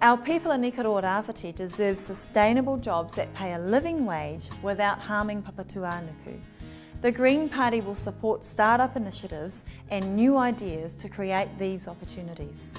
Our people in Ikaroa Rāwhiti deserve sustainable jobs that pay a living wage without harming Papatūānuku. The Green Party will support start-up initiatives and new ideas to create these opportunities.